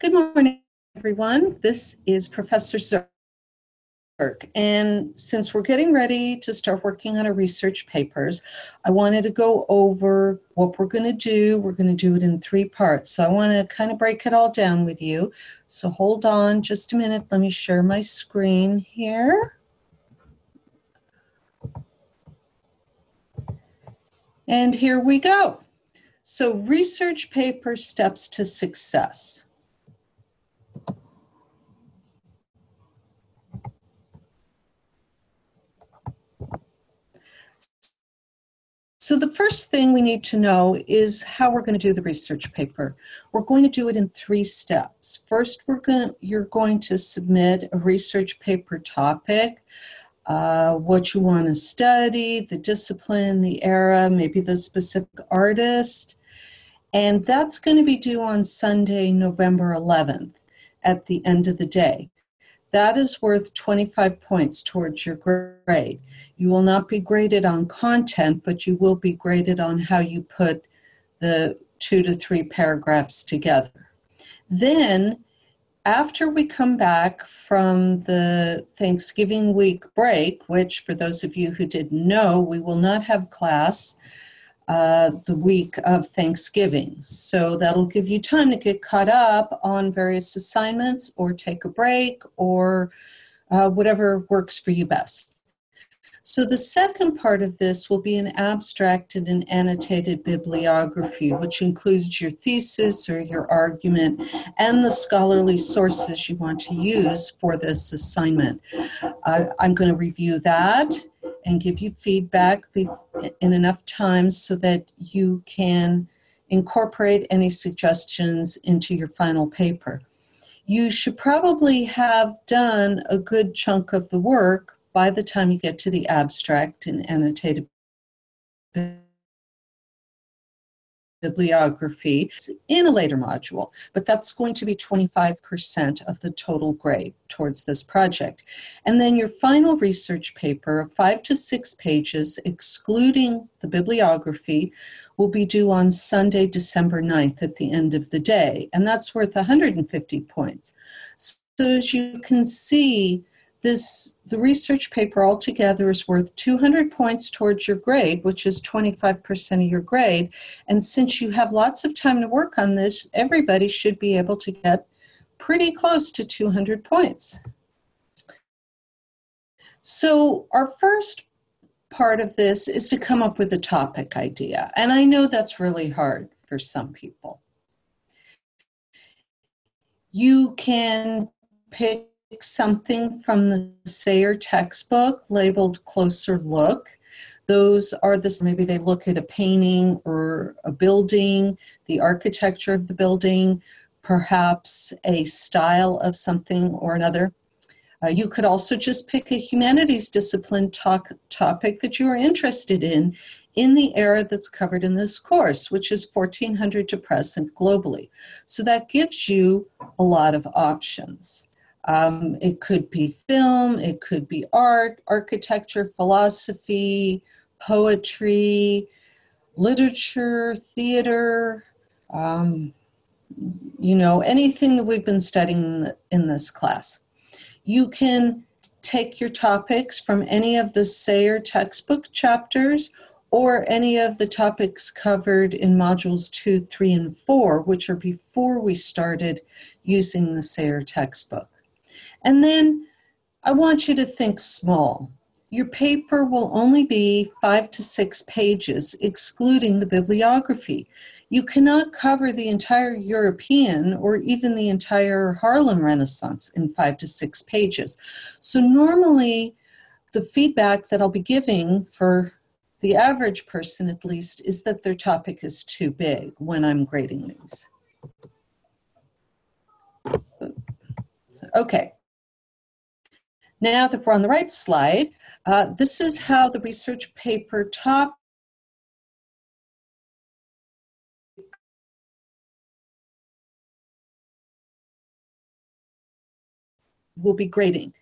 Good morning, everyone. This is Professor Zerk. And since we're getting ready to start working on our research papers, I wanted to go over what we're going to do. We're going to do it in three parts. So I want to kind of break it all down with you. So hold on just a minute. Let me share my screen here. And here we go. So research paper steps to success. So the first thing we need to know is how we're going to do the research paper. We're going to do it in three steps. First, we're going to, you're going to submit a research paper topic, uh, what you want to study, the discipline, the era, maybe the specific artist. And that's going to be due on Sunday, November 11th at the end of the day. That is worth 25 points towards your grade. You will not be graded on content, but you will be graded on how you put the two to three paragraphs together. Then, after we come back from the Thanksgiving week break, which for those of you who didn't know, we will not have class uh, the week of Thanksgiving. So that'll give you time to get caught up on various assignments or take a break or uh, whatever works for you best. So the second part of this will be an abstract and an annotated bibliography, which includes your thesis or your argument and the scholarly sources you want to use for this assignment. Uh, I'm going to review that and give you feedback in enough time so that you can incorporate any suggestions into your final paper. You should probably have done a good chunk of the work by the time you get to the abstract and annotated bibliography in a later module, but that's going to be 25% of the total grade towards this project. And then your final research paper five to six pages, excluding the bibliography, will be due on Sunday, December 9th at the end of the day, and that's worth 150 points. So as you can see, this the research paper altogether is worth 200 points towards your grade which is 25% of your grade. And since you have lots of time to work on this everybody should be able to get pretty close to 200 points. So our first part of this is to come up with a topic idea. And i know that's really hard for some people. You can pick something from the Sayre textbook labeled Closer Look. Those are the, maybe they look at a painting or a building, the architecture of the building, perhaps a style of something or another. Uh, you could also just pick a humanities discipline talk, topic that you are interested in in the era that's covered in this course, which is 1400 to present globally. So that gives you a lot of options. Um, it could be film, it could be art, architecture, philosophy, poetry, literature, theater, um, you know, anything that we've been studying in this class. You can take your topics from any of the Sayre textbook chapters or any of the topics covered in modules two, three, and four, which are before we started using the Sayre textbook. And then I want you to think small. Your paper will only be five to six pages, excluding the bibliography. You cannot cover the entire European or even the entire Harlem Renaissance in five to six pages. So normally the feedback that I'll be giving for the average person at least is that their topic is too big when I'm grading these. Okay, now that we're on the right slide, uh, this is how the research paper top will be grading.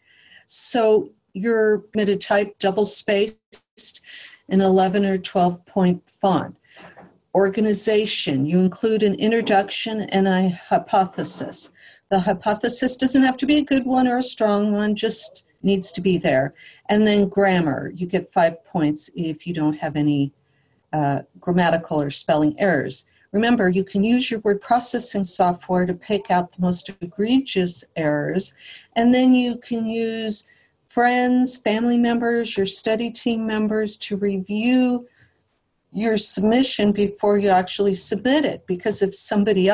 So you're going to type double spaced in 11 or 12 point font. organization. You include an introduction and a hypothesis. The hypothesis doesn't have to be a good one or a strong one, just needs to be there. And then grammar. You get five points if you don't have any uh, grammatical or spelling errors. Remember, you can use your word processing software to pick out the most egregious errors, and then you can use friends, family members, your study team members to review your submission before you actually submit it. Because if somebody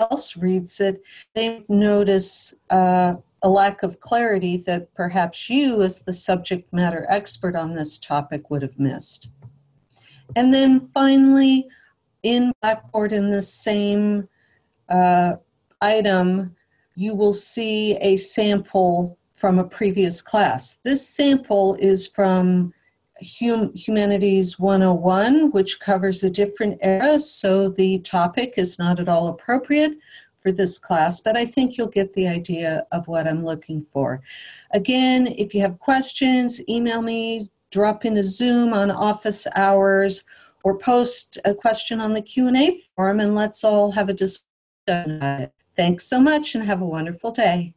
else reads it, they notice uh, a lack of clarity that perhaps you, as the subject matter expert on this topic, would have missed. And then finally, in Blackboard in the same uh, item, you will see a sample from a previous class. This sample is from hum Humanities 101, which covers a different era, so the topic is not at all appropriate for this class, but I think you'll get the idea of what I'm looking for. Again, if you have questions, email me, drop in a Zoom on office hours, or post a question on the Q&A forum and let's all have a discussion. Thanks so much and have a wonderful day.